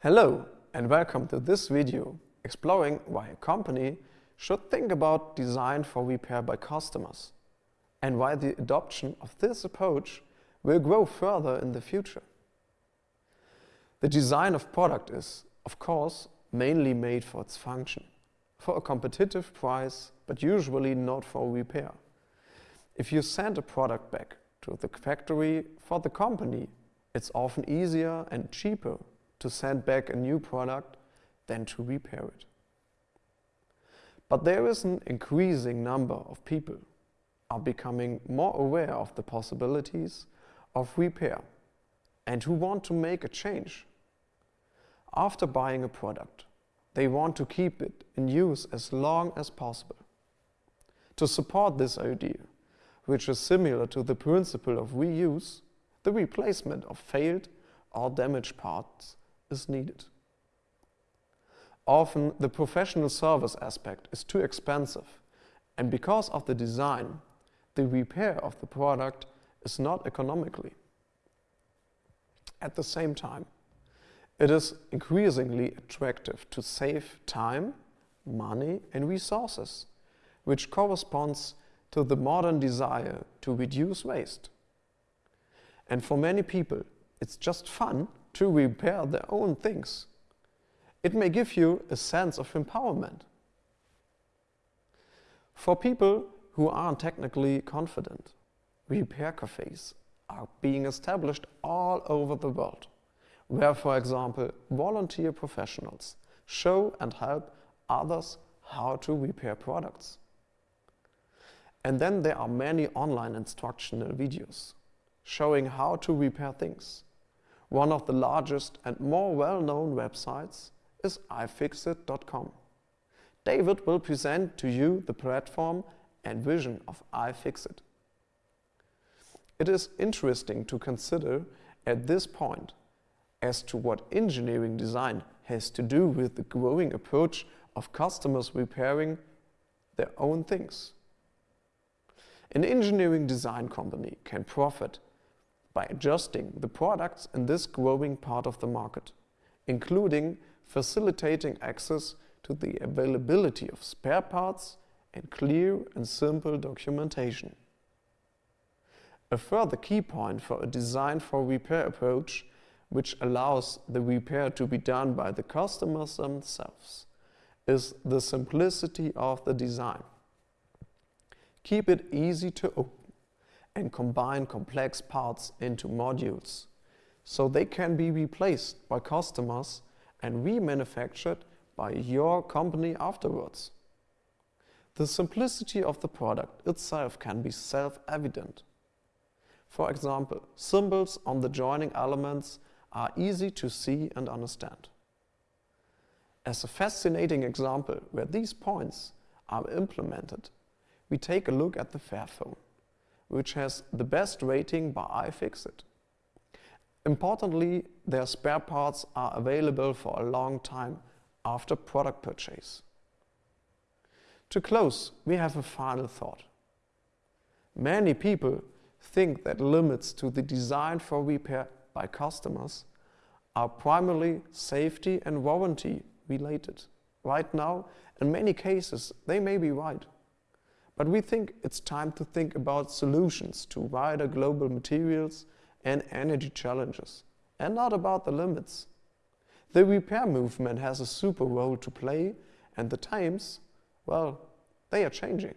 Hello and welcome to this video exploring why a company should think about design for repair by customers and why the adoption of this approach will grow further in the future. The design of product is, of course, mainly made for its function, for a competitive price, but usually not for repair. If you send a product back to the factory for the company, it's often easier and cheaper to send back a new product than to repair it. But there is an increasing number of people are becoming more aware of the possibilities of repair and who want to make a change. After buying a product, they want to keep it in use as long as possible. To support this idea, which is similar to the principle of reuse, the replacement of failed or damaged parts is needed. Often the professional service aspect is too expensive and because of the design, the repair of the product is not economically. At the same time, it is increasingly attractive to save time, money and resources, which corresponds to the modern desire to reduce waste. And for many people, it's just fun to repair their own things. It may give you a sense of empowerment. For people who aren't technically confident, repair cafes are being established all over the world, where, for example, volunteer professionals show and help others how to repair products. And then there are many online instructional videos showing how to repair things. One of the largest and more well-known websites is iFixit.com. David will present to you the platform and vision of iFixit. It is interesting to consider at this point as to what engineering design has to do with the growing approach of customers repairing their own things. An engineering design company can profit by adjusting the products in this growing part of the market, including facilitating access to the availability of spare parts and clear and simple documentation. A further key point for a design for repair approach which allows the repair to be done by the customers themselves is the simplicity of the design. Keep it easy to open and combine complex parts into modules so they can be replaced by customers and remanufactured by your company afterwards. The simplicity of the product itself can be self-evident. For example, symbols on the joining elements are easy to see and understand. As a fascinating example where these points are implemented, we take a look at the Fairphone which has the best rating by iFixit. Importantly, their spare parts are available for a long time after product purchase. To close, we have a final thought. Many people think that limits to the design for repair by customers are primarily safety and warranty related. Right now, in many cases, they may be right. But we think it's time to think about solutions to wider global materials and energy challenges, and not about the limits. The repair movement has a super role to play, and the times, well, they are changing.